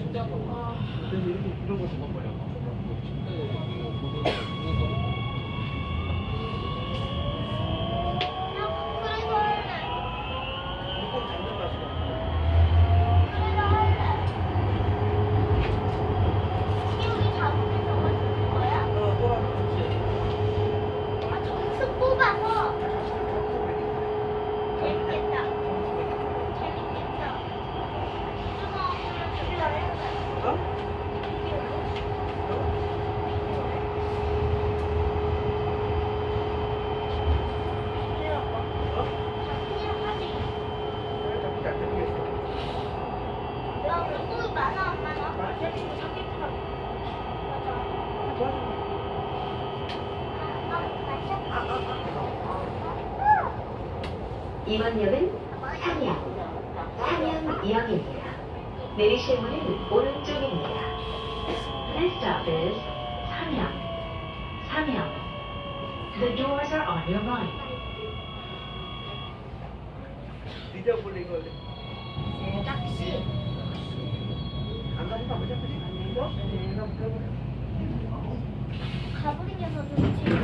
근데 이런 거 정말 뭐야? 그래서 이번 역은 삼양, 삼양역입니다. 내리실 문은 오른쪽입니다. This stop is 삼양, 삼양. The doors are on your right. 아. 잊어버린 거. 낚시. 안 가니까 왜 잡히지? 이거? 내가 물어보네. 것 같아.